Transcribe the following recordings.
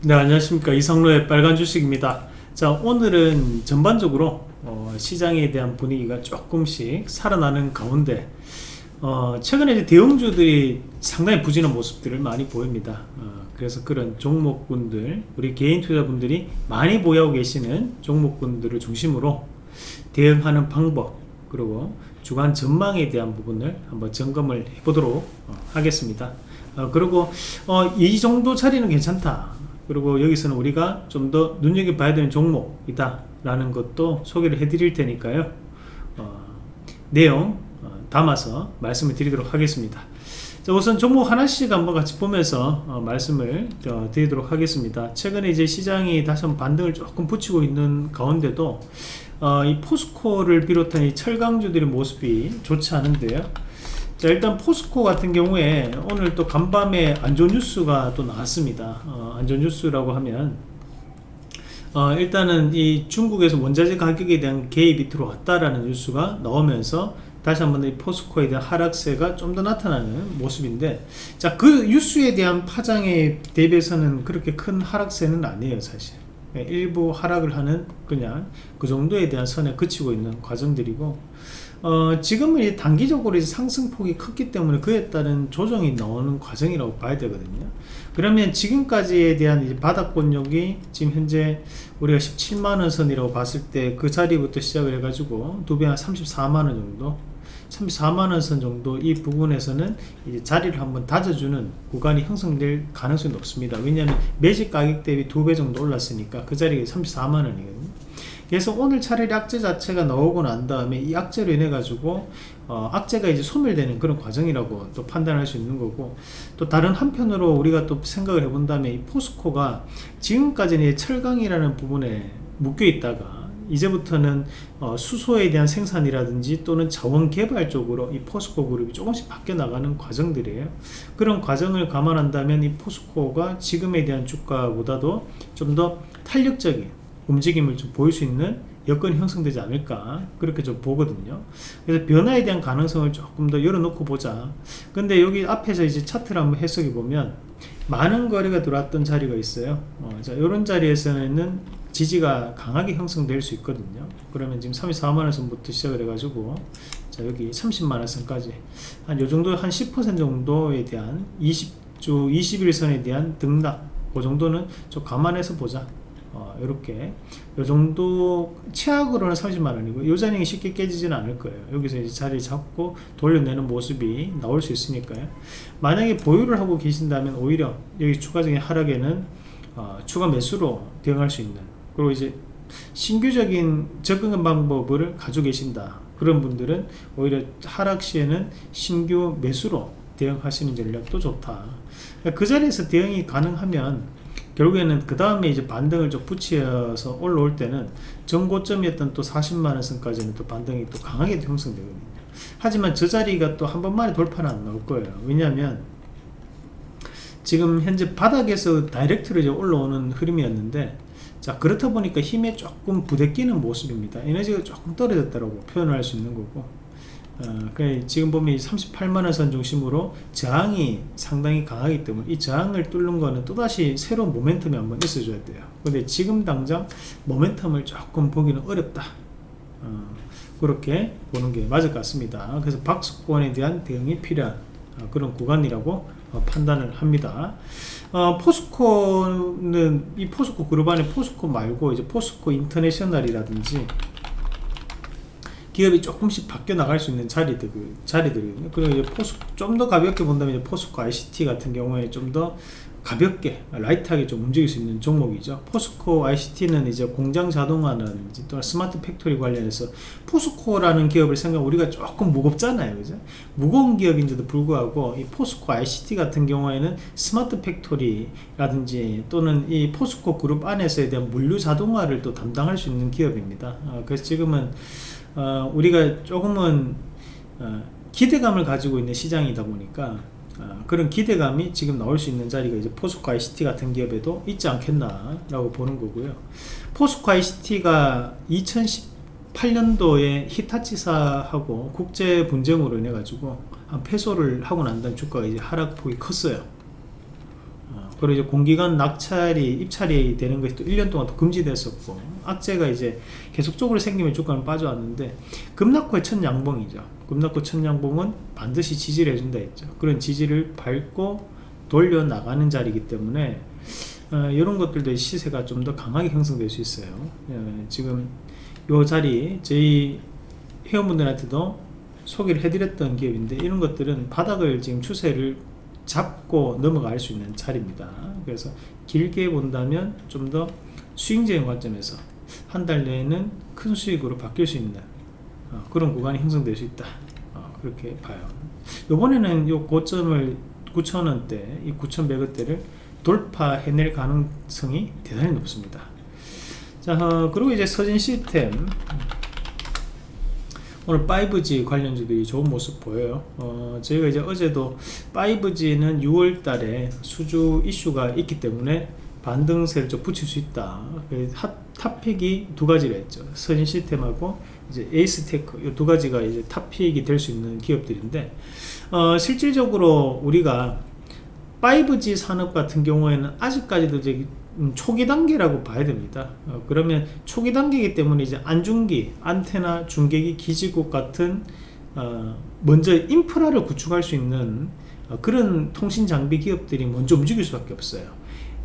네 안녕하십니까. 이상로의 빨간 주식입니다. 자 오늘은 전반적으로 어, 시장에 대한 분위기가 조금씩 살아나는 가운데 어, 최근에 대형주들이 상당히 부진한 모습들을 많이 보입니다. 어, 그래서 그런 종목군들 우리 개인 투자분들이 많이 보유하고 계시는 종목군들을 중심으로 대응하는 방법 그리고 주간 전망에 대한 부분을 한번 점검을 해보도록 어, 하겠습니다. 어, 그리고 어, 이 정도 자리는 괜찮다 그리고 여기서는 우리가 좀 더 눈여겨봐야 되는 종목이다 라는 것도 소개를 해 드릴 테니까요. 어, 내용 어, 담아서 말씀을 드리도록 하겠습니다. 자, 우선 종목 하나씩 한번 같이 보면서 어, 말씀을 어, 드리도록 하겠습니다. 최근에 이제 시장이 다시 한번 반등을 조금 붙이고 있는 가운데도 어, 이 포스코를 비롯한 이 철강주들의 모습이 좋지 않은데요 자 일단 포스코 같은 경우에 오늘 또 간밤에 안좋은 뉴스가 또 나왔습니다. 어, 안좋은 뉴스라고 하면 어, 일단은 이 중국에서 원자재 가격에 대한 개입이 들어왔다라는 뉴스가 나오면서 다시 한번 이 포스코에 대한 하락세가 좀 더 나타나는 모습인데 자 그 뉴스에 대한 파장에 대비해서는 그렇게 큰 하락세는 아니에요 사실. 예, 일부 하락을 하는 그냥 그 정도에 대한 선에 그치고 있는 과정들이고 어, 지금은 단기적으로 상승폭이 컸기 때문에 그에 따른 조정이 나오는 과정이라고 봐야 되거든요. 그러면 지금까지에 대한 이제 바닥권력이 지금 현재 우리가 17만원 선이라고 봤을 때 그 자리부터 시작을 해가지고 두 배 한 34만원 정도 34만원 선 정도 이 부분에서는 이제 자리를 한번 다져주는 구간이 형성될 가능성이 높습니다. 왜냐하면 매직 가격 대비 두 배 정도 올랐으니까 그 자리가 34만원이거든요 그래서 오늘 차라리 악재 자체가 나오고 난 다음에 이 악재로 인해 가지고 어, 악재가 이제 소멸되는 그런 과정이라고 또 판단할 수 있는 거고 또 다른 한편으로 우리가 또 생각을 해본다면 이 포스코가 지금까지는 철강이라는 부분에 묶여 있다가 이제부터는 어, 수소에 대한 생산이라든지 또는 자원 개발 쪽으로 이 포스코 그룹이 조금씩 바뀌어 나가는 과정들이에요. 그런 과정을 감안한다면 이 포스코가 지금에 대한 주가보다도 좀 더 탄력적인 움직임을 좀 보일 수 있는 여건이 형성되지 않을까 그렇게 좀 보거든요. 그래서 변화에 대한 가능성을 조금 더 열어놓고 보자. 근데 여기 앞에서 이제 차트를 한번 해석해 보면 많은 거래가 들어왔던 자리가 있어요. 어, 자 이런 자리에서는 지지가 강하게 형성될 수 있거든요. 그러면 지금 34만원 선부터 시작을 해가지고 자 여기 30만원 선까지 한 요정도 한 10% 정도에 대한 20주 21선에 대한 등락 그 정도는 좀 감안해서 보자 어, 이렇게. 요 정도 최악으로는 30만원이고 요 자리가 쉽게 깨지지는 않을 거예요. 여기서 이제 자리 잡고 돌려내는 모습이 나올 수 있으니까요. 만약에 보유를 하고 계신다면 오히려 여기 추가적인 하락에는 어, 추가 매수로 대응할 수 있는 그리고 이제 신규적인 접근 방법을 가지고 계신다. 그런 분들은 오히려 하락 시에는 신규 매수로 대응하시는 전략도 좋다. 그 자리에서 대응이 가능하면 결국에는 그 다음에 이제 반등을 좀 붙여서 올라올 때는 전고점이었던 또 40만원 선까지는 또 반등이 또 강하게 형성되거든요. 하지만 저 자리가 또 한 번만에 돌파는 안 나올 거예요. 왜냐하면 지금 현재 바닥에서 다이렉트로 이제 올라오는 흐름이었는데 자 그렇다 보니까 힘에 조금 부대끼는 모습입니다. 에너지가 조금 떨어졌다고 표현할 수 있는 거고 어, 지금 보면 38만원 선 중심으로 저항이 상당히 강하기 때문에 이 저항을 뚫는 거는 또다시 새로운 모멘텀이 한번 있어줘야 돼요. 근데 지금 당장 모멘텀을 조금 보기는 어렵다. 어, 그렇게 보는 게 맞을 것 같습니다. 그래서 박스권에 대한 대응이 필요한 어, 그런 구간이라고 어, 판단을 합니다. 어, 포스코는 이 포스코 그룹 안에 포스코 말고 이제 포스코 인터내셔널이라든지 기업이 조금씩 바뀌어 나갈 수 있는 자리들, 자리들이거든요. 그리고 이제 포스, 좀 더 가볍게 본다면 포스코 ICT 같은 경우에 좀 더 가볍게, light하게 좀 움직일 수 있는 종목이죠. 포스코 ICT는 이제 공장 자동화는 또 스마트 팩토리 관련해서 포스코라는 기업을 생각 우리가 조금 무겁잖아요. 그죠? 무거운 기업인데도 불구하고 이 포스코 ICT 같은 경우에는 스마트 팩토리라든지 또는 이 포스코 그룹 안에서에 대한 물류 자동화를 또 담당할 수 있는 기업입니다. 어, 그래서 지금은 어, 우리가 조금은 어, 기대감을 가지고 있는 시장이다 보니까 어, 그런 기대감이 지금 나올 수 있는 자리가 이제 포스코 ICT 같은 기업에도 있지 않겠나 라고 보는 거고요. 포스코 ICT가 2018년도에 히타치사하고 국제 분쟁으로 인해 가지고 한 패소를 하고 난 다음 주가가 이제 하락폭이 컸어요. 어, 그리고 이제 공기관 낙찰이 입찰이 되는 것이 또 1년 동안 또 금지됐었고 악재가 이제 계속적으로 생기면 주가는 빠져왔는데 급락후의 첫 양봉이죠. 급락후 첫 양봉은 반드시 지지를 해준다 했죠. 그런 지지를 밟고 돌려 나가는 자리이기 때문에 어, 이런 것들도 시세가 좀 더 강하게 형성될 수 있어요. 예, 지금 요 자리 저희 회원분들한테도 소개를 해드렸던 기업인데 이런 것들은 바닥을 지금 추세를 잡고 넘어갈 수 있는 자리입니다. 그래서 길게 본다면 좀 더 수익적인 관점에서 한 달 내에는 큰 수익으로 바뀔 수 있는 어, 그런 구간이 형성될 수 있다. 어, 그렇게 봐요. 이번에는 요 고점을 9,000원대 이 9,100원대를 돌파해낼 가능성이 대단히 높습니다. 자 어, 그리고 이제 서진 시스템 오늘 5G 관련주들이 좋은 모습 보여요. 어, 저희가 이제 어제도 5G는 6월 달에 수주 이슈가 있기 때문에 반등세를 좀 붙일 수 있다. 그 hot, top pick이 두 가지를 했죠. 서진시스템하고 이제 에이스테크 이 두 가지가 이제 top pick이 될 수 있는 기업들인데 어, 실질적으로 우리가 5G 산업 같은 경우에는 아직까지도 이제 음, 초기 단계라고 봐야 됩니다. 어, 그러면 초기 단계이기 때문에 이제 안중기, 안테나, 중계기, 기지국 같은 어, 먼저 인프라를 구축할 수 있는 어, 그런 통신 장비 기업들이 먼저 움직일 수밖에 없어요.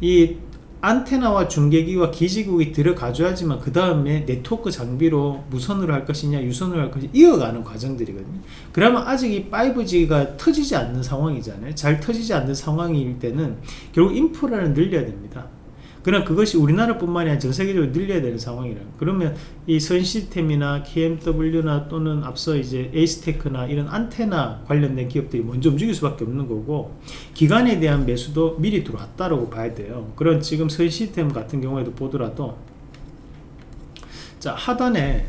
이 안테나와 중계기와 기지국이 들어가줘야지만 그 다음에 네트워크 장비로 무선으로 할 것이냐 유선으로 할 것이냐 이어가는 과정들이거든요 그러면 아직 이 5G가 터지지 않는 상황이잖아요 잘 터지지 않는 상황일 때는 결국 인프라를 늘려야 됩니다 그러나 그것이 우리나라뿐만이 아니라 전 세계적으로 늘려야 되는 상황이라 그러면 이 선 시스템이나 KMW나 또는 앞서 이제 에이스테크나 이런 안테나 관련된 기업들이 먼저 움직일 수밖에 없는 거고 기간에 대한 매수도 미리 들어왔다고 봐야 돼요. 그런 지금 선 시스템 같은 경우에도 보더라도 자 하단에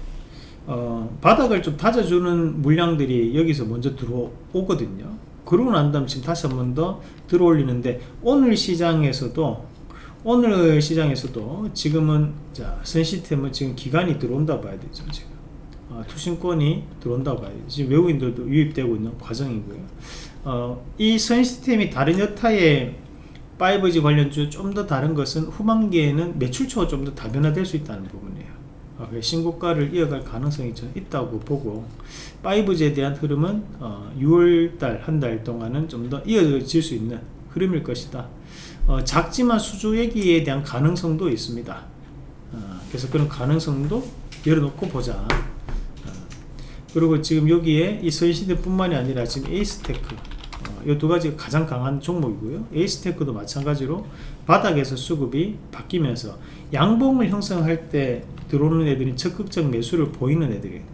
어, 바닥을 좀 다져주는 물량들이 여기서 먼저 들어오거든요. 그러고 난 다음 지금 다시 한 번 더 들어올리는데 오늘 시장에서도 오늘 시장에서도 지금은 자 선시스템은 지금 기간이 들어온다 봐야 되죠 지금. 어, 투신권이 들어온다 봐야 되죠. 지금 외국인들도 유입되고 있는 과정이고요. 어, 이 선시스템이 다른 여타의 5G 관련주 좀 더 다른 것은 후반기에는 매출처가 좀 더 다변화될 수 있다는 부분이에요. 어, 신고가를 이어갈 가능성이 좀 있다고 보고 5G에 대한 흐름은 어, 6월달 한 달 동안은 좀 더 이어질 수 있는 흐름일 것이다 어, 작지만 수주 얘기에 대한 가능성도 있습니다. 어, 그래서 그런 가능성도 열어놓고 보자. 어, 그리고 지금 여기에 이 서진시스템 뿐만이 아니라 지금 에이스테크 어, 이 두 가지가 가장 강한 종목이고요. 에이스테크도 마찬가지로 바닥에서 수급이 바뀌면서 양봉을 형성할 때 들어오는 애들이 적극적 매수를 보이는 애들이에요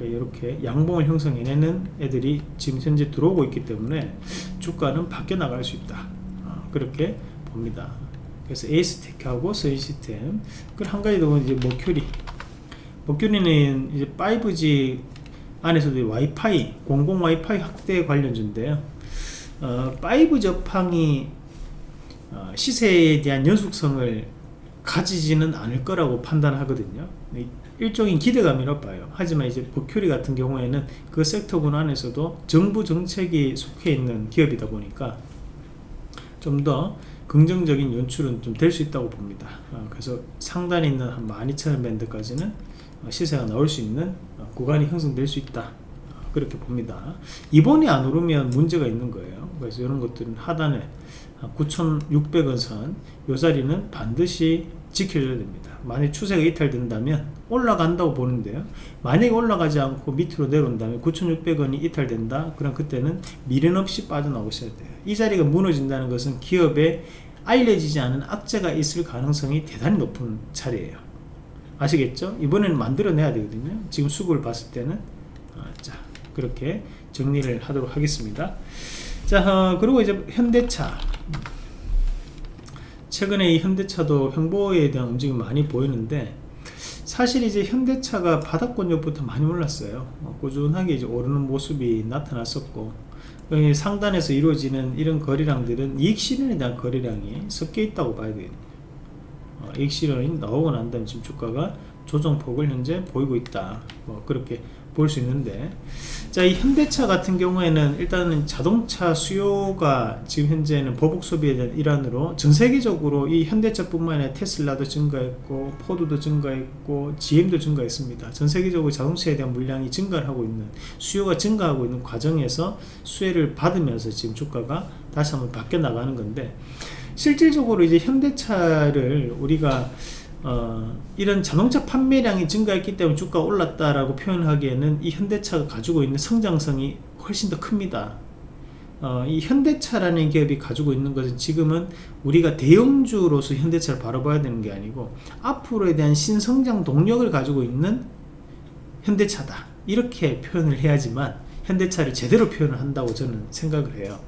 이렇게 양봉을 형성해내는 애들이 지금 현재 들어오고 있기 때문에 주가는 바뀌어 나갈 수 있다 그렇게 봅니다. 그래서 에이스테크하고 서인 시스템. 그리고 한 가지 더 이제 머큐리. 머큐리는 이제 5G 안에서도 와이파이 공공 와이파이 확대 관련주인데요. 어, 5 접항이 어, 시세에 대한 연속성을 가지지는 않을 거라고 판단하거든요. 일종의 기대감이 높아요. 하지만 이제 버큐리 같은 경우에는 그 섹터군 안에서도 정부 정책이 속해 있는 기업이다 보니까 좀 더 긍정적인 연출은 좀 될 수 있다고 봅니다. 어, 그래서 상단에 있는 한 12,000원 밴드까지는 어, 시세가 나올 수 있는 어, 구간이 형성될 수 있다. 어, 그렇게 봅니다. 이번이 안 오르면 문제가 있는 거예요. 그래서 이런 것들은 하단에 9,600원 선 요 자리는 반드시 지켜줘야 됩니다. 만약 추세가 이탈된다면 올라간다고 보는데요. 만약에 올라가지 않고 밑으로 내려온다면 9,600원이 이탈된다? 그럼 그때는 미련 없이 빠져나오셔야 돼요. 이 자리가 무너진다는 것은 기업에 알려지지 않은 악재가 있을 가능성이 대단히 높은 자리예요. 아시겠죠? 이번에는 만들어내야 되거든요. 지금 수급을 봤을 때는. 아, 자 그렇게 정리를 하도록 하겠습니다. 자 어, 그리고 이제 현대차 최근에 이 현대차도 형보에 대한 움직임이 많이 보이는데 사실 이제 현대차가 바닥권역부터 많이 올랐어요. 어, 꾸준하게 이제 오르는 모습이 나타났었고 상단에서 이루어지는 이런 거래량들은 이익 실현에 대한 거래량이 섞여 있다고 봐야 되겠네요. 어, 이익 실현이 나오고 난 다음에 지금 주가가 조정폭을 현재 보이고 있다. 뭐 그렇게 볼 수 있는데 자, 이 현대차 같은 경우에는 일단은 자동차 수요가 지금 현재는 보복 소비에 대한 일환으로 전 세계적으로 이 현대차뿐만 아니라 테슬라도 증가했고 포드도 증가했고 GM도 증가했습니다. 전 세계적으로 자동차에 대한 물량이 증가를 하고 있는 수요가 증가하고 있는 과정에서 수혜를 받으면서 지금 주가가 다시 한번 바뀌어 나가는 건데 실질적으로 이제 현대차를 우리가 어, 이런 자동차 판매량이 증가했기 때문에 주가가 올랐다라고 표현하기에는 이 현대차가 가지고 있는 성장성이 훨씬 더 큽니다. 어, 이 현대차라는 기업이 가지고 있는 것은 지금은 우리가 대형주로서 현대차를 바라봐야 되는 게 아니고 앞으로에 대한 신성장 동력을 가지고 있는 현대차다 이렇게 표현을 해야지만 현대차를 제대로 표현을 한다고 저는 생각을 해요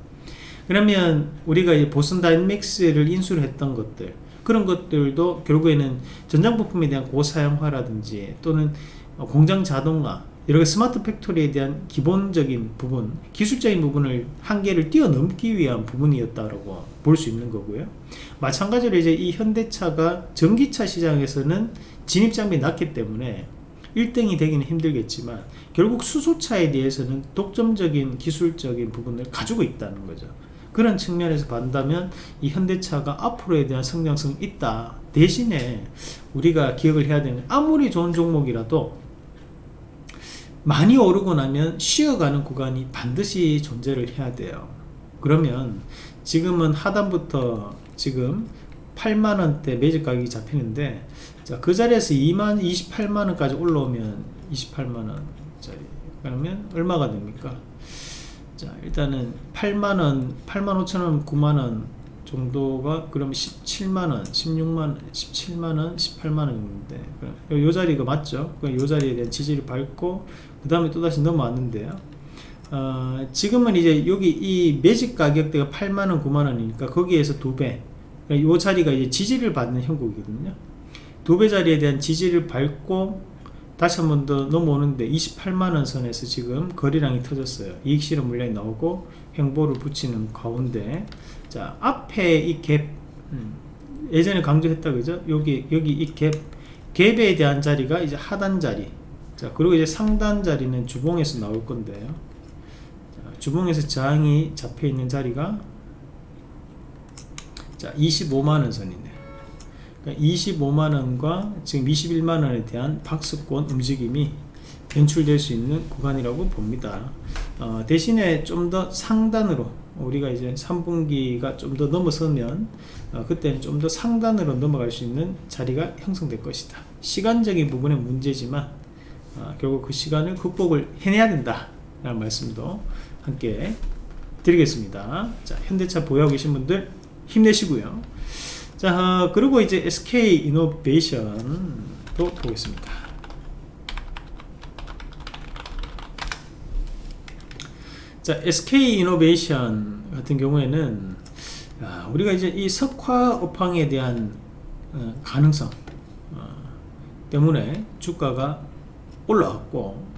그러면 우리가 이 보스턴 다이내믹스를 인수를 했던 것들 그런 것들도 결국에는 전장 부품에 대한 고사양화라든지 또는 공장 자동화 여러 스마트 팩토리에 대한 기본적인 부분 기술적인 부분을 한계를 뛰어넘기 위한 부분이었다고 볼 수 있는 거고요. 마찬가지로 이제 이 현대차가 전기차 시장에서는 진입장벽이 낮기 때문에 1등이 되기는 힘들겠지만 결국 수소차에 대해서는 독점적인 기술적인 부분을 가지고 있다는 거죠 그런 측면에서 본다면 이 현대차가 앞으로에 대한 성장성이 있다. 대신에 우리가 기억을 해야 되는 아무리 좋은 종목이라도 많이 오르고 나면 쉬어가는 구간이 반드시 존재를 해야 돼요. 그러면 지금은 하단부터 지금 8만원대 매직 가격이 잡히는데 자, 그 자리에서 2만 28만원까지 올라오면 28만원 짜리. 그러면 얼마가 됩니까 자 일단은 8만원 8만 5천원 9만원 정도가 그럼 17만원 16만원 17만원 18만원인데 요 자리가 맞죠? 요 자리에 대한 지지를 밟고 그 다음에 또다시 넘어왔는데요. 어, 지금은 이제 여기 이 매직 가격대가 8만원 9만원이니까 거기에서 두배. 요 자리가 이제 지지를 받는 형국이거든요. 두 배 자리에 대한 지지를 밟고 다시 한 번 더 넘어오는데 28만원 선에서 지금 거리량이 터졌어요. 이익 실현 물량이 나오고 횡보를 붙이는 가운데. 자 앞에 이갭 음, 예전에 강조했다 그죠? 여기 여기 이 갭 갭에 대한 자리가 이제 하단 자리. 자 그리고 이제 상단 자리는 주봉에서 나올 건데요. 자, 주봉에서 저항이 잡혀 있는 자리가 자 25만원 선이네 25만원과 그러니까 지금 21만원에 대한 박스권 움직임이 연출될 수 있는 구간이라고 봅니다. 어, 대신에 좀 더 상단으로 우리가 이제 3분기가 좀 더 넘어서면 어, 그때는 좀 더 상단으로 넘어갈 수 있는 자리가 형성될 것이다. 시간적인 부분의 문제지만 어, 결국 그 시간을 극복을 해내야 된다 라는 말씀도 함께 드리겠습니다. 자 현대차 보유하고 계신 분들 힘내시고요 자 그리고 이제 SK 이노베이션도 보겠습니다. 자 SK 이노베이션 같은 경우에는 아, 우리가 이제 이 석화업황에 대한 어, 가능성 어, 때문에 주가가 올라왔고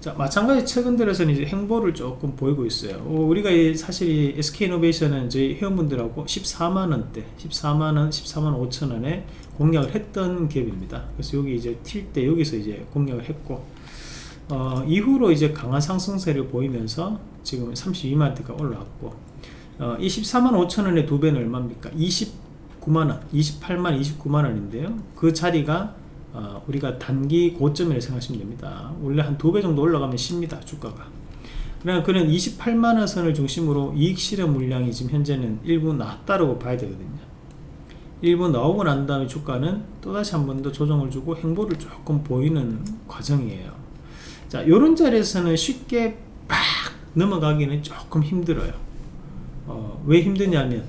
자 마찬가지 최근 들어서는 이제 행보를 조금 보이고 있어요. 어, 우리가 사실 SK이노베이션은 저희 회원분들하고 14만원대 14만원 14만 5천원에 공략을 했던 기업입니다. 그래서 여기 이제 튈 때 여기서 이제 공략을 했고 어, 이후로 이제 강한 상승세를 보이면서 지금 32만원대가 올라왔고 어, 이 14만 5천원의 두 배는 얼마입니까? 29만원 28만 29만원인데요. 그 자리가 어, 우리가 단기 고점이라고 생각하시면 됩니다. 원래 한 두 배 정도 올라가면 쉽니다 주가가. 그러나 그는 28만원 선을 중심으로 이익 실현 물량이 지금 현재는 일부 낮다고 봐야 되거든요. 일부 나오고 난 다음에 주가는 또다시 한 번 더 조정을 주고 행보를 조금 보이는 과정이에요. 자 요런 자리에서는 쉽게 팍 넘어가기는 조금 힘들어요. 어, 왜 힘드냐면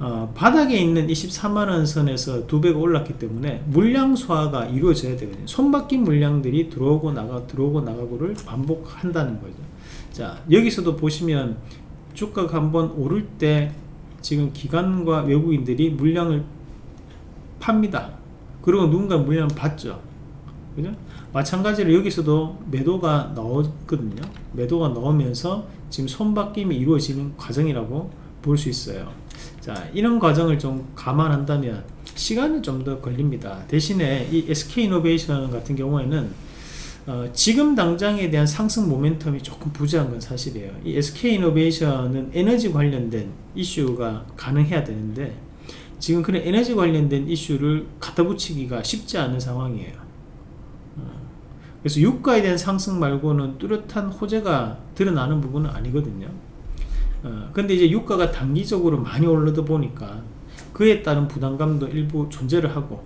어, 바닥에 있는 24만원 선에서 두 배가 올랐기 때문에 물량 소화가 이루어져야 되거든요. 손바뀐 물량들이 들어오고 나가 들어오고 나가고를 반복한다는 거죠. 자 여기서도 보시면 주가가 한번 오를 때 지금 기관과 외국인들이 물량을 팝니다. 그리고 누군가 물량을 받죠. 그죠? 마찬가지로 여기서도 매도가 나오거든요. 매도가 나오면서 지금 손바뀜이 이루어지는 과정이라고 볼 수 있어요 자 이런 과정을 좀 감안한다면 시간은 좀 더 걸립니다 대신에 이 SK이노베이션 같은 경우에는 어, 지금 당장에 대한 상승 모멘텀이 조금 부재한 건 사실이에요. 이 SK이노베이션은 에너지 관련된 이슈가 가능해야 되는데 지금 그런 에너지 관련된 이슈를 갖다 붙이기가 쉽지 않은 상황이에요. 어, 그래서 유가에 대한 상승 말고는 뚜렷한 호재가 드러나는 부분은 아니거든요. 어, 근데 이제 유가가 단기적으로 많이 올르다 보니까 그에 따른 부담감도 일부 존재를 하고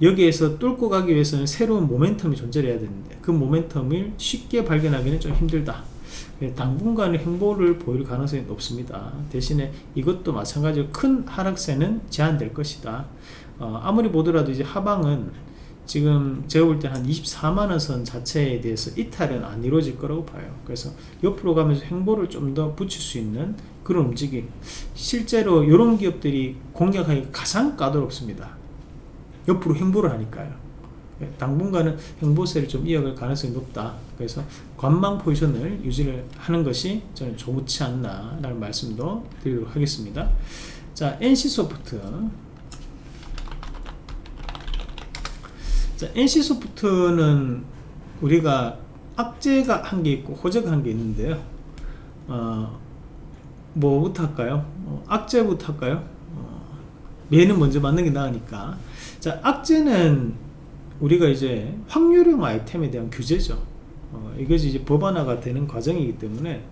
여기에서 뚫고 가기 위해서는 새로운 모멘텀이 존재를 해야 되는데 그 모멘텀을 쉽게 발견하기는 좀 힘들다. 당분간의 행보를 보일 가능성이 높습니다. 대신에 이것도 마찬가지로 큰 하락세는 제한될 것이다. 어, 아무리 보더라도 이제 하방은 지금 제가 볼 때 한 24만원 선 자체에 대해서 이탈은 안 이루어질 거라고 봐요. 그래서 옆으로 가면서 행보를 좀 더 붙일 수 있는 그런 움직임. 실제로 이런 기업들이 공략하기 가장 까다롭습니다. 옆으로 행보를 하니까요. 예, 당분간은 행보세를 좀 이어갈 가능성이 높다. 그래서 관망 포지션을 유지를 하는 것이 저는 좋지 않나 라는 말씀도 드리도록 하겠습니다. 자 NC소프트 NC소프트는 우리가 악재가 한 게 있고 호재가 한 게 있는데요 어, 뭐부터 할까요? 어, 악재부터 할까요? 어, 얘는 먼저 맞는 게 나으니까 자 악재는 우리가 이제 확률형 아이템에 대한 규제죠 어, 이것이 이제 법안화가 되는 과정이기 때문에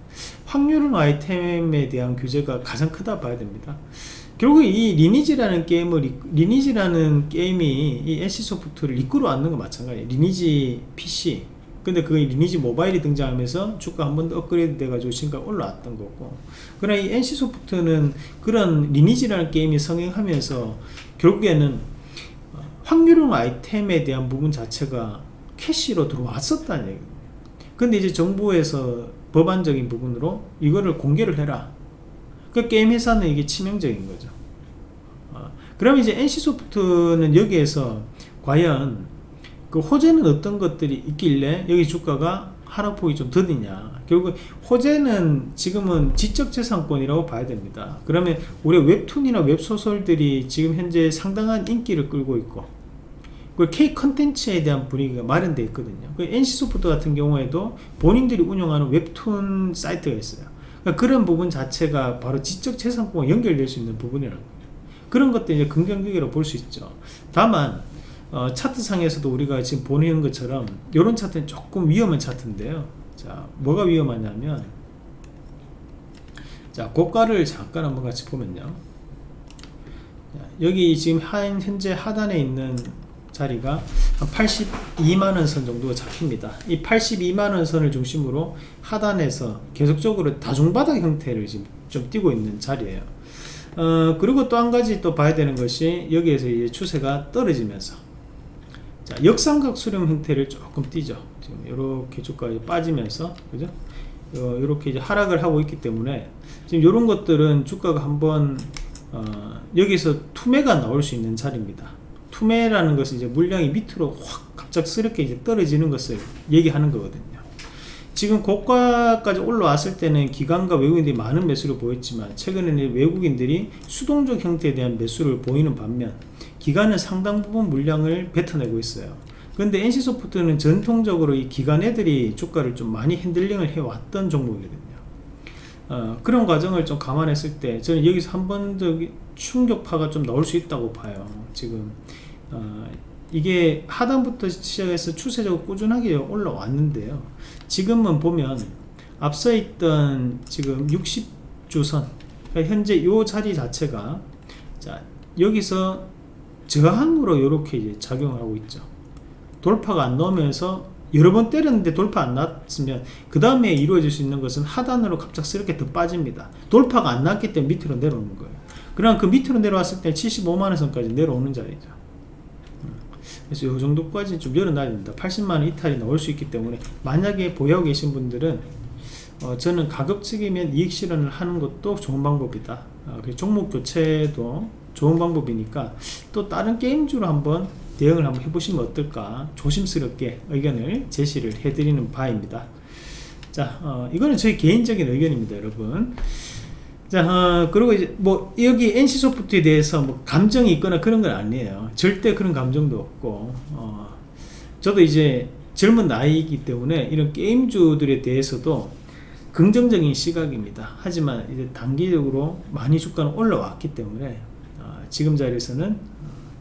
확률형 아이템에 대한 규제가 가장 크다 봐야 됩니다 결국 이 리니지라는 게임을 리니지라는 게임이 이 NC소프트를 이끌어 왔는 건 마찬가지예요. 리니지 PC 근데 그 리니지 모바일이 등장하면서 주가 한 번 더 업그레이드 돼가지고 지금까지 올라왔던 거고. 그러나 이 NC소프트는 그런 리니지라는 게임이 성행하면서 결국에는 확률형 아이템에 대한 부분 자체가 캐시로 들어왔었다는 얘기 근데 이제 정부에서 법안적인 부분으로 이거를 공개를 해라 그 게임 회사는 이게 치명적인 거죠. 어, 그러면 이제 NC소프트는 여기에서 과연 그 호재는 어떤 것들이 있길래 여기 주가가 하락폭이 좀 더디냐. 결국 호재는 지금은 지적재산권이라고 봐야 됩니다. 그러면 우리 웹툰이나 웹소설들이 지금 현재 상당한 인기를 끌고 있고 그 K 컨텐츠에 대한 분위기가 마련되어 있거든요. 그 NC소프트 같은 경우에도 본인들이 운영하는 웹툰 사이트가 있어요 그러니까 그런 부분 자체가 바로 지적재산권과 연결될 수 있는 부분이라는 거예요 그런 것들 이제 긍정적으로 볼수 있죠. 다만 어, 차트상에서도 우리가 지금 보는 것처럼 이런 차트는 조금 위험한 차트인데요. 자 뭐가 위험하냐면 자 고가를 잠깐 한번 같이 보면요. 여기 지금 현재 하단에 있는 자리가 82만원 선 정도가 잡힙니다. 이 82만원 선을 중심으로 하단에서 계속적으로 다중바닥 형태를 지금 좀 띄고 있는 자리에요. 어, 그리고 또 한 가지 또 봐야 되는 것이 여기에서 이제 추세가 떨어지면서 자, 역삼각 수렴 형태를 조금 띄죠. 지금 이렇게 주가가 빠지면서 그죠? 이렇게 이제 하락을 하고 있기 때문에 지금 이런 것들은 주가가 한번 어, 여기서 투매가 나올 수 있는 자리입니다 투매라는 것은 이제 물량이 밑으로 확 갑작스럽게 이제 떨어지는 것을 얘기하는 거거든요. 지금 고가까지 올라왔을 때는 기관과 외국인들이 많은 매수를 보였지만 최근에는 외국인들이 수동적 형태에 대한 매수를 보이는 반면 기관은 상당 부분 물량을 뱉어내고 있어요. 그런데 NC소프트는 전통적으로 이 기관 애들이 주가를 좀 많이 핸들링을 해왔던 종목이거든요. 어, 그런 과정을 좀 감안했을 때 저는 여기서 한 번 더 충격파가 좀 나올 수 있다고 봐요. 지금 어, 이게 하단부터 시작해서 추세적으로 꾸준하게 올라왔는데요. 지금은 보면 앞서 있던 지금 60주선 그러니까 현재 이 자리 자체가 자 여기서 저항으로 이렇게 이제 작용하고 있죠. 돌파가 안 나오면서 여러 번 때렸는데 돌파 안 났으면 그 다음에 이루어질 수 있는 것은 하단으로 갑작스럽게 더 빠집니다. 돌파가 안 났기 때문에 밑으로 내려오는 거예요. 그럼 그 밑으로 내려왔을 때 75만원 선까지 내려오는 자리죠 그래서 이 정도까지 좀 열어놔야 됩니다. 80만원 이탈이 나올 수 있기 때문에 만약에 보유하고 계신 분들은 어, 저는 가급적이면 이익 실현을 하는 것도 좋은 방법이다. 어, 종목 교체도 좋은 방법이니까 또 다른 게임주로 한번 대응을 한번 해보시면 어떨까 조심스럽게 의견을 제시를 해드리는 바입니다. 자 어, 이거는 저희 개인적인 의견입니다 여러분 자, 어, 그리고 이제 뭐 여기 NC소프트에 대해서 뭐 감정이 있거나 그런 건 아니에요. 절대 그런 감정도 없고, 어, 저도 이제 젊은 나이이기 때문에 이런 게임주들에 대해서도 긍정적인 시각입니다. 하지만 이제 단기적으로 많이 주가는 올라왔기 때문에 어, 지금 자리에서는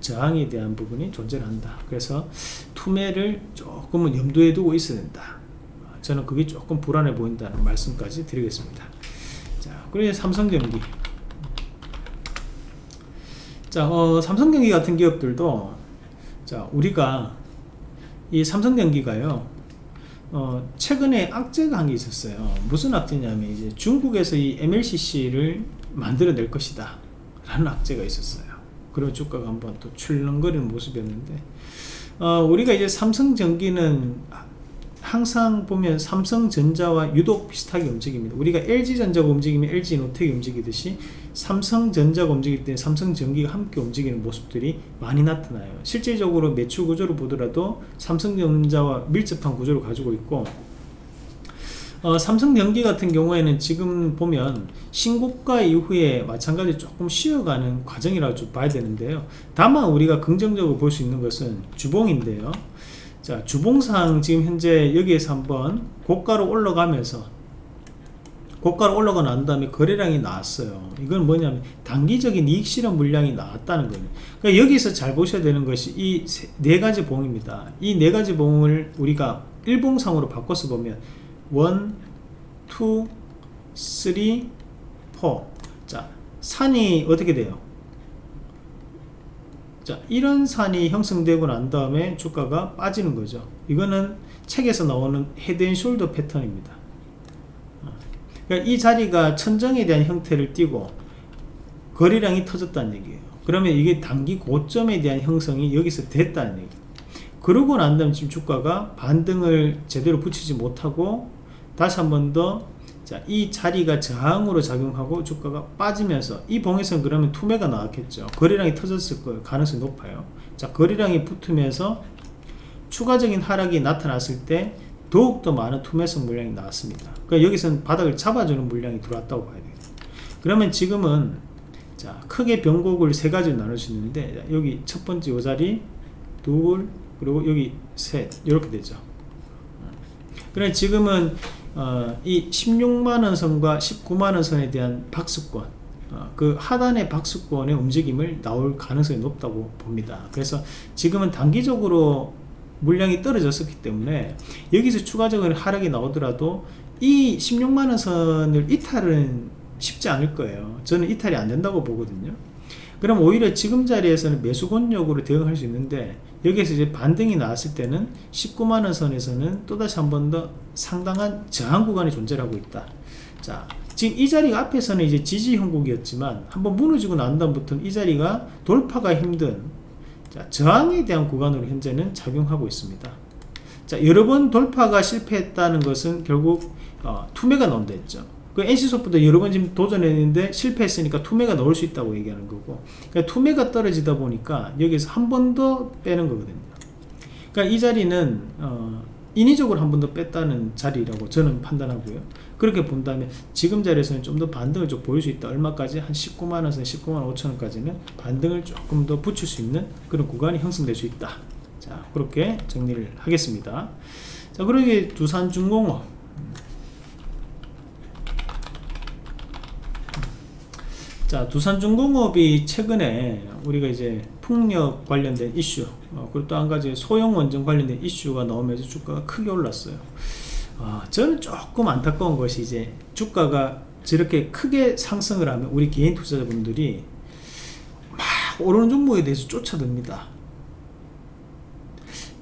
저항에 대한 부분이 존재한다. 그래서 투매를 조금은 염두에 두고 있어야 된다. 어, 저는 그게 조금 불안해 보인다는 말씀까지 드리겠습니다. 자, 그리고 삼성전기. 자, 어, 삼성전기 같은 기업들도 자, 우리가 이 삼성전기가요. 어, 최근에 악재가 한 게 있었어요. 무슨 악재냐면 이제 중국에서 이 MLCC를 만들어낼 것이다. 라는 악재가 있었어요. 그리고 주가가 한번 또 출렁거리는 모습이었는데 어, 우리가 이제 삼성전기는 항상 보면 삼성전자와 유독 비슷하게 움직입니다. 우리가 LG전자가 움직이면 LG노텍이 움직이듯이 삼성전자가 움직일 때 삼성전기가 함께 움직이는 모습들이 많이 나타나요. 실질적으로 매출 구조를 보더라도 삼성전자와 밀접한 구조를 가지고 있고 어, 삼성전기 같은 경우에는 지금 보면 신고가 이후에 마찬가지로 조금 쉬어가는 과정이라고 좀 봐야 되는데요. 다만 우리가 긍정적으로 볼 수 있는 것은 주봉인데요. 자 주봉상 지금 현재 여기에서 한번 고가로 올라가면서 고가로 올라가 난 다음에 거래량이 나왔어요. 이건 뭐냐면 단기적인 이익 실현 물량이 나왔다는 거예요. 그러니까 여기서 잘 보셔야 되는 것이 이 네 가지 봉입니다. 이 네 가지 봉을 우리가 일봉상으로 바꿔서 보면 1, 2, 3, 4자 산이 어떻게 돼요 자 이런 산이 형성되고 난 다음에 주가가 빠지는 거죠. 이거는 책에서 나오는 헤드앤숄더 패턴입니다. 어. 그러니까 이 자리가 천정에 대한 형태를 띠고 거래량이 터졌다는 얘기예요. 그러면 이게 단기 고점에 대한 형성이 여기서 됐다는 얘기예요 그러고 난 다음에 지금 주가가 반등을 제대로 붙이지 못하고 다시 한 번 더 자, 이 자리가 저항으로 작용하고 주가가 빠지면서 이 봉에서는 그러면 투매가 나왔겠죠. 거래량이 터졌을 거예요. 가능성이 높아요. 자, 거래량이 붙으면서 추가적인 하락이 나타났을 때 더욱더 많은 투매성 물량이 나왔습니다. 그러니까 여기서는 바닥을 잡아주는 물량이 들어왔다고 봐야 돼요. 그러면 지금은 자, 크게 변곡을 세 가지로 나눌 수 있는데 여기 첫 번째 요 자리 둘 그리고 여기 셋 이렇게 되죠. 그래 지금은 어, 이 16만원 선과 19만원 선에 대한 박수권 어, 그 하단의 박수권의 움직임을 나올 가능성이 높다고 봅니다. 그래서 지금은 단기적으로 물량이 떨어졌었기 때문에 여기서 추가적인 하락이 나오더라도 이 16만원 선을 이탈은 쉽지 않을 거예요. 저는 이탈이 안 된다고 보거든요 그럼 오히려 지금 자리에서는 매수 권역으로 대응할 수 있는데 여기에서 이제 반등이 나왔을 때는 19만원 선에서는 또다시 한 번 더 상당한 저항 구간이 존재하고 있다. 자 지금 이 자리가 앞에서는 이제 지지 형국이었지만 한번 무너지고 난 다음부터는 이 자리가 돌파가 힘든 자, 저항에 대한 구간으로 현재는 작용하고 있습니다. 자 여러 번 돌파가 실패했다는 것은 결국 어, 투매가 나온다 했죠 그 NC소프트도 여러 번 지금 도전했는데 실패했으니까 투매가 넣을 수 있다고 얘기하는 거고 그러니까 투매가 떨어지다 보니까 여기서 한 번 더 빼는 거거든요. 그러니까 이 자리는 어, 인위적으로 한 번 더 뺐다는 자리라고 저는 판단하고요. 그렇게 본다면 지금 자리에서는 좀 더 반등을 좀 보일 수 있다. 얼마까지? 한 19만원에서 19만 5천원까지는 반등을 조금 더 붙일 수 있는 그런 구간이 형성될 수 있다. 자 그렇게 정리를 하겠습니다. 자 그러게 두산중공업 자 두산중공업이 최근에 우리가 이제 풍력 관련된 이슈 어, 그리고 또 한 가지 소형 원전 관련된 이슈가 나오면서 주가가 크게 올랐어요. 어, 저는 조금 안타까운 것이 이제 주가가 저렇게 크게 상승을 하면 우리 개인 투자자분들이 막 오르는 종목에 대해서 쫓아듭니다.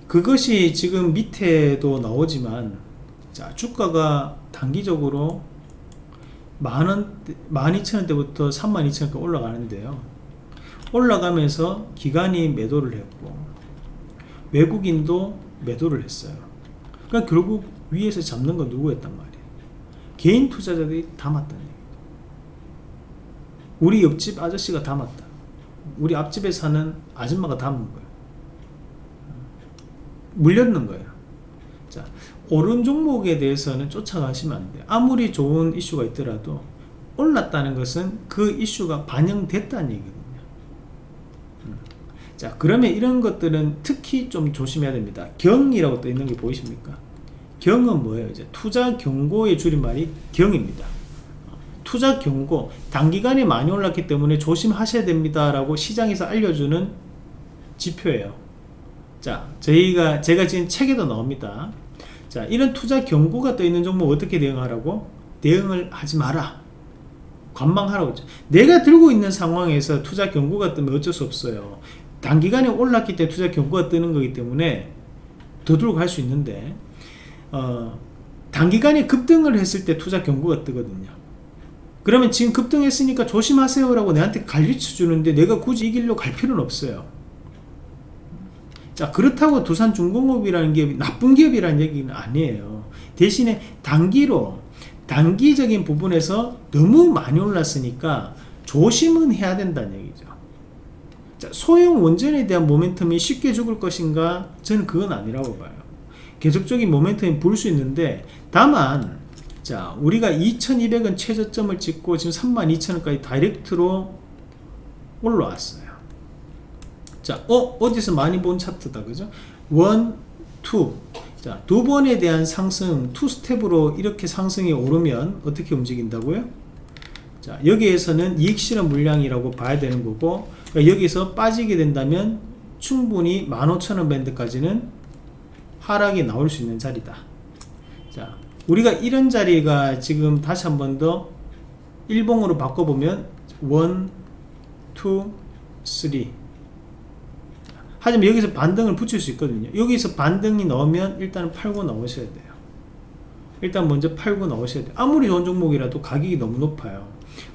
그것이 지금 밑에도 나오지만 자 주가가 단기적으로 만원, 만 이천 원대부터 삼만 이천 원까지 올라가는데요. 올라가면서 기관이 매도를 했고, 외국인도 매도를 했어요. 그러니까 결국 위에서 잡는 건 누구였단 말이에요. 개인 투자자들이 담았다는 얘기예요. 우리 옆집 아저씨가 담았다. 우리 앞집에 사는 아줌마가 담은 거예요. 물렸는 거예요. 자, 오른 종목에 대해서는 쫓아가시면 안 돼요. 아무리 좋은 이슈가 있더라도 올랐다는 것은 그 이슈가 반영됐다는 얘기거든요. 음. 자 그러면 이런 것들은 특히 좀 조심해야 됩니다 경이라고 또 있는 게 보이십니까 경은 뭐예요 이제 투자 경고의 줄임말이 경입니다 투자 경고 단기간에 많이 올랐기 때문에 조심하셔야 됩니다 라고 시장에서 알려주는 지표예요 자 저희가 제가 지금 책에도 나옵니다 자 이런 투자 경고가 떠 있는 종목 어떻게 대응하라고? 대응을 하지 마라. 관망하라고 내가 들고 있는 상황에서 투자 경고가 뜨면 어쩔 수 없어요. 단기간에 올랐기 때문에 투자 경고가 뜨는 거기 때문에 더 들고 갈수 있는데 어, 단기간에 급등을 했을 때 투자 경고가 뜨거든요. 그러면 지금 급등했으니까 조심하세요 라고 내한테 가르쳐 주는데 내가 굳이 이길로 갈 필요는 없어요 자 그렇다고 두산중공업이라는 기업이 나쁜 기업이라는 얘기는 아니에요. 대신에 단기로 단기적인 부분에서 너무 많이 올랐으니까 조심은 해야 된다는 얘기죠. 자, 소형 원전에 대한 모멘텀이 쉽게 죽을 것인가? 저는 그건 아니라고 봐요. 계속적인 모멘텀이 볼수 있는데 다만 자 우리가 2200원 최저점을 찍고 지금 32,000원까지 다이렉트로 올라왔어요 자, 어, 어디서 많이 본 차트다, 그죠? one, two. 자, 두 번에 대한 상승, two step으로 이렇게 상승이 오르면 어떻게 움직인다고요? 자, 여기에서는 이익 실현 물량이라고 봐야 되는 거고, 그러니까 여기서 빠지게 된다면 충분히 15,000원 밴드까지는 하락이 나올 수 있는 자리다. 자, 우리가 이런 자리가 지금 다시 한 번 더 일봉으로 바꿔보면 1, 2, 3 하지만 여기서 반등을 붙일 수 있거든요. 여기서 반등이 나오면 일단은 팔고 나오셔야 돼요. 일단 먼저 팔고 나오셔야 돼요. 아무리 좋은 종목이라도 가격이 너무 높아요.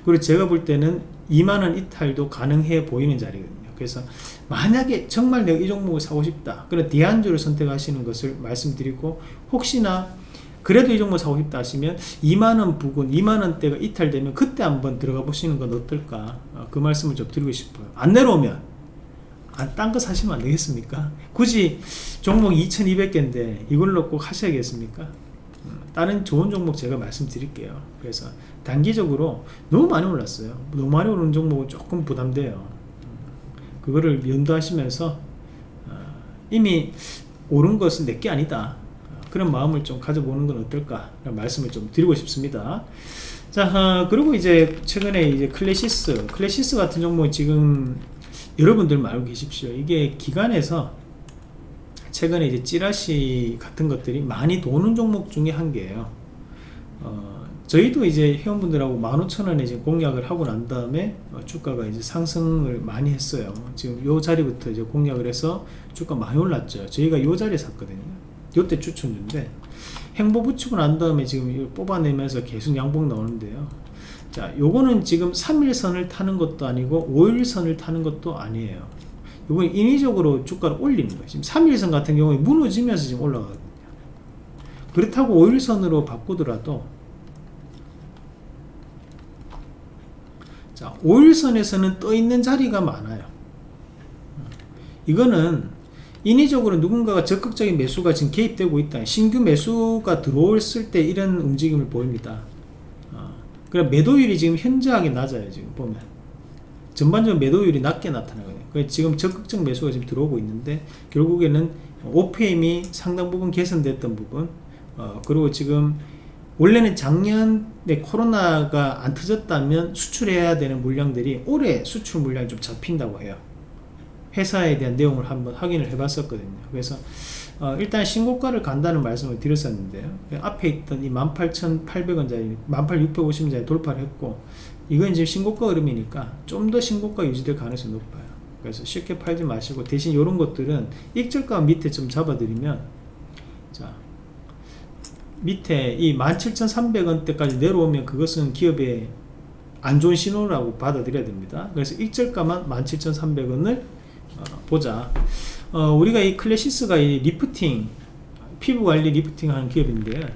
그리고 제가 볼 때는 2만원 이탈도 가능해 보이는 자리거든요. 그래서 만약에 정말 내가 이 종목을 사고 싶다 그럼 대안주를 선택하시는 것을 말씀드리고 혹시나 그래도 이 종목 사고 싶다 하시면 2만원 부근 2만원대가 이탈되면 그때 한번 들어가 보시는 건 어떨까? 어, 그 말씀을 좀 드리고 싶어요. 안 내려오면. 아, 딴 거 사시면 안 되겠습니까? 굳이 종목 2200개인데 이걸로 꼭 하셔야겠습니까? 음, 다른 좋은 종목 제가 말씀드릴게요. 그래서 단기적으로 너무 많이 올랐어요. 너무 많이 오른 종목은 조금 부담돼요. 음, 그거를 연도하시면서 어, 이미 오른 것은 내게 아니다. 그런 마음을 좀 가져보는 건 어떨까? 말씀을 좀 드리고 싶습니다. 자, 어, 그리고 이제 최근에 이제 클래시스, 클래시스 같은 종목 지금 여러분들 알고 계십시오. 이게 기관에서 최근에 이제 찌라시 같은 것들이 많이 도는 종목 중에 한 개예요. 어, 저희도 이제 회원분들하고 15,000원에 이제 공략을 하고 난 다음에 어, 주가가 이제 상승을 많이 했어요. 지금 요 자리부터 이제 공략을 해서 주가 많이 올랐죠. 저희가 요 자리에 샀거든요. 요때 추천주인데 행보 붙이고 난 다음에 지금 뽑아내면서 계속 양봉 나오는데요 자 요거는 지금 3일선을 타는 것도 아니고 5일선을 타는 것도 아니에요. 이건 인위적으로 주가를 올리는 거예요. 지금 3일선 같은 경우에 무너지면서 지금 올라가거든요. 그렇다고 5일선으로 바꾸더라도 자 5일선에서는 떠 있는 자리가 많아요. 이거는 인위적으로 누군가가 적극적인 매수가 지금 개입되고 있다. 신규 매수가 들어왔을 때 이런 움직임을 보입니다 그럼 매도율이 지금 현저하게 낮아요 지금 보면. 전반적으로 매도율이 낮게 나타나거든요. 지금 적극적 매수가 지금 들어오고 있는데 결국에는 OPM이 상당 부분 개선됐던 부분 어, 그리고 지금 원래는 작년에 코로나가 안 터졌다면 수출해야 되는 물량들이 올해 수출 물량이 좀 잡힌다고 해요. 회사에 대한 내용을 한번 확인을 해 봤었거든요. 그래서 어, 일단 신고가를 간다는 말씀을 드렸었는데요. 앞에 있던 이 18,800원짜리 18,650원짜리 돌파를 했고 이건 이제 신고가 흐름이니까 좀 더 신고가 유지될 가능성이 높아요. 그래서 쉽게 팔지 마시고 대신 이런 것들은 익절가 밑에 좀 잡아드리면 자 밑에 이 17,300원대까지 내려오면 그것은 기업의 안 좋은 신호라고 받아들여야 됩니다. 그래서 익절가만 17,300원을 어, 보자 어, 우리가 이 클래시스가 이 리프팅 피부 관리 리프팅 하는 기업인데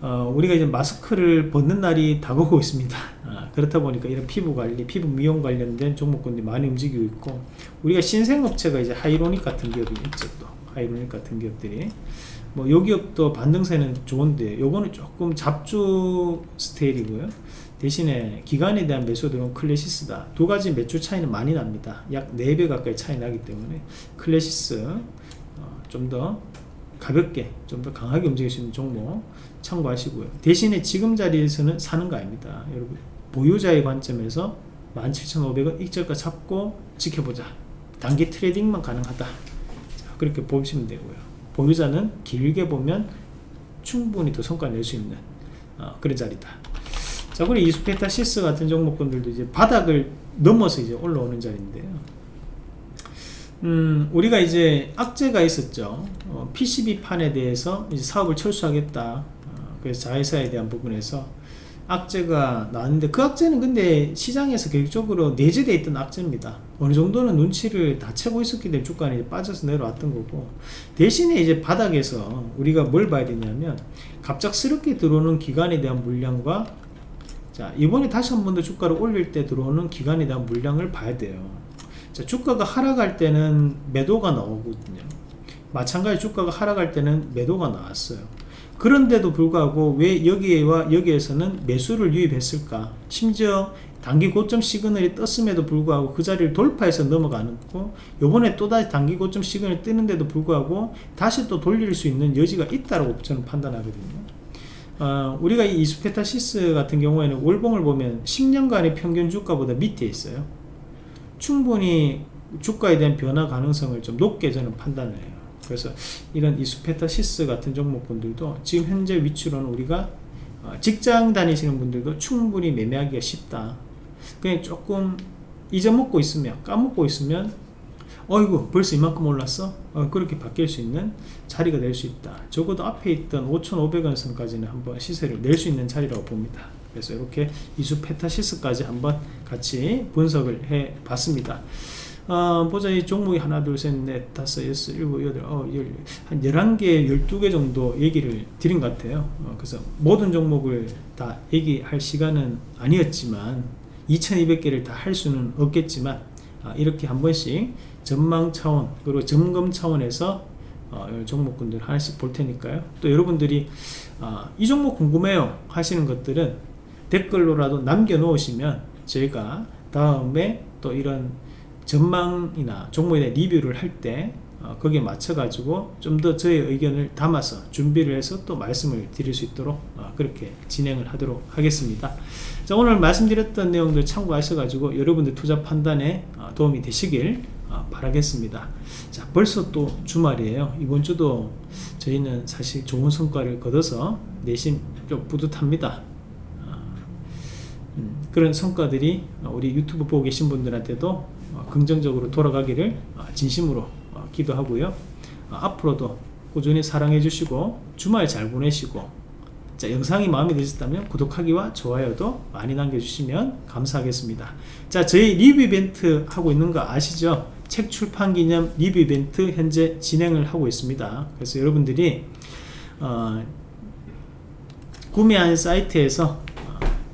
어, 우리가 이제 마스크를 벗는 날이 다가오고 있습니다. 아, 그렇다 보니까 이런 피부 관리 피부 미용 관련된 종목군들이 많이 움직이고 있고 우리가 신생업체가 이제 하이로닉 같은 기업이 있죠 또. 하이로닉 같은 기업들이. 뭐 요 기업도 반등세는 좋은데 요거는 조금 잡주 스타일이고요 대신에 기관에 대한 매수 들어온 클래시스다. 두 가지 매출 차이는 많이 납니다. 약 4배 가까이 차이 나기 때문에 클래시스 어, 좀더 가볍게 좀 더 강하게 움직일 수 있는 종목 참고하시고요. 대신에 지금 자리에서는 사는 거 아닙니다. 여러분 보유자의 관점에서 17,500원 익절가 잡고 지켜보자. 단기 트레이딩만 가능하다. 자, 그렇게 보시면 되고요. 보유자는 길게 보면 충분히 더 성과 낼 수 있는 어, 그런 자리다 자 그리고 이스페타 시스 같은 종목군들도 이제 바닥을 넘어서 이제 올라오는 자리인데요 음, 우리가 이제 악재가 있었죠. 어, PCB 판에 대해서 이제 사업을 철수하겠다. 어, 그래서 자회사에 대한 부분에서 악재가 나왔는데 그 악재는 근데 시장에서 계획적으로 내재되어 있던 악재입니다. 어느 정도는 눈치를 다 채고 있었기 때문에 주가는 빠져서 내려왔던 거고 대신에 이제 바닥에서 우리가 뭘 봐야 되냐면 갑작스럽게 들어오는 기간에 대한 물량과 자 이번에 다시 한 번 더 주가를 올릴 때 들어오는 기간에 대한 물량을 봐야 돼요. 자, 주가가 하락할 때는 매도가 나오거든요. 마찬가지 주가가 하락할 때는 매도가 나왔어요. 그런데도 불구하고 왜 여기와 여기에서는 매수를 유입했을까? 심지어 단기 고점 시그널이 떴음에도 불구하고 그 자리를 돌파해서 넘어가는 거고 요번에 또다시 단기 고점 시그널이 뜨는데도 불구하고 다시 또 돌릴 수 있는 여지가 있다고 저는 판단하거든요. 어, 우리가 이 이수페타시스 같은 경우에는 월봉을 보면 10년간의 평균 주가보다 밑에 있어요. 충분히 주가에 대한 변화 가능성을 좀 높게 저는 판단을 해요. 그래서 이런 이수페타시스 같은 종목분들도 지금 현재 위치로는 우리가 어, 직장 다니시는 분들도 충분히 매매하기가 쉽다. 그냥 조금 잊어먹고 있으면 까먹고 있으면 어이구 벌써 이만큼 올랐어? 어, 그렇게 바뀔 수 있는 자리가 될 수 있다. 적어도 앞에 있던 5,500원 선까지는 한번 시세를 낼 수 있는 자리라고 봅니다. 그래서 이렇게 이수 페타시스까지 한번 같이 분석을 해 봤습니다. 어, 보자 이 종목이 하나 둘셋넷 다섯 여섯 일곱 여덟 어, 열, 한 11개 12개 정도 얘기를 드린 것 같아요 어, 그래서 모든 종목을 다 얘기할 시간은 아니었지만 2200개를 다 할 수는 없겠지만 아, 이렇게 한 번씩 전망 차원 그리고 점검 차원에서 어, 종목군들 하나씩 볼 테니까요. 또 여러분들이 아, 이 종목 궁금해요 하시는 것들은 댓글로라도 남겨 놓으시면 저희가 다음에 또 이런 전망이나 종목에 대한 리뷰를 할때 어, 거기에 맞춰 가지고 좀 더 저의 의견을 담아서 준비를 해서 또 말씀을 드릴 수 있도록 어, 그렇게 진행을 하도록 하겠습니다. 자 오늘 말씀드렸던 내용들 참고하셔 가지고 여러분들 투자 판단에 어, 도움이 되시길 어, 바라겠습니다. 자 벌써 또 주말이에요. 이번 주도 저희는 사실 좋은 성과를 거둬서 내심 좀 뿌듯합니다. 음, 그런 성과들이 우리 유튜브 보고 계신 분들한테도 어, 긍정적으로 돌아가기를 어, 진심으로 어, 기도하고요. 앞으로도 꾸준히 사랑해 주시고 주말 잘 보내시고 자, 영상이 마음에 드셨다면 구독하기와 좋아요도 많이 남겨주시면 감사하겠습니다. 자 저희 리뷰 이벤트 하고 있는 거 아시죠 책 출판 기념 리뷰 이벤트 현재 진행을 하고 있습니다 그래서 여러분들이 어, 구매한 사이트에서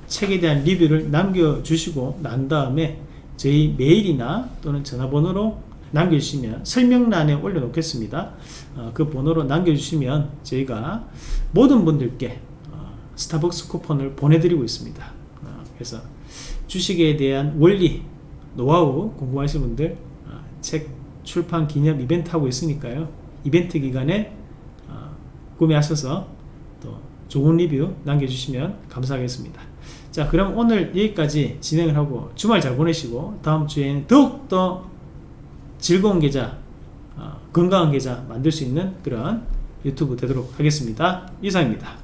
책에 대한 리뷰를 남겨주시고 난 다음에 저희 메일이나 또는 전화번호로 남겨주시면 설명란에 올려놓겠습니다. 어, 그 번호로 남겨주시면 저희가 모든 분들께 어, 스타벅스 쿠폰을 보내드리고 있습니다. 어, 그래서 주식에 대한 원리, 노하우 궁금하신 분들 어, 책 출판 기념 이벤트 하고 있으니까요. 이벤트 기간에 어, 구매하셔서 또 좋은 리뷰 남겨주시면 감사하겠습니다. 자 그럼 오늘 여기까지 진행을 하고 주말 잘 보내시고 다음 주에는 더욱더 즐거운 계좌 어, 건강한 계좌 만들 수 있는 그런 유튜브 되도록 하겠습니다 이상입니다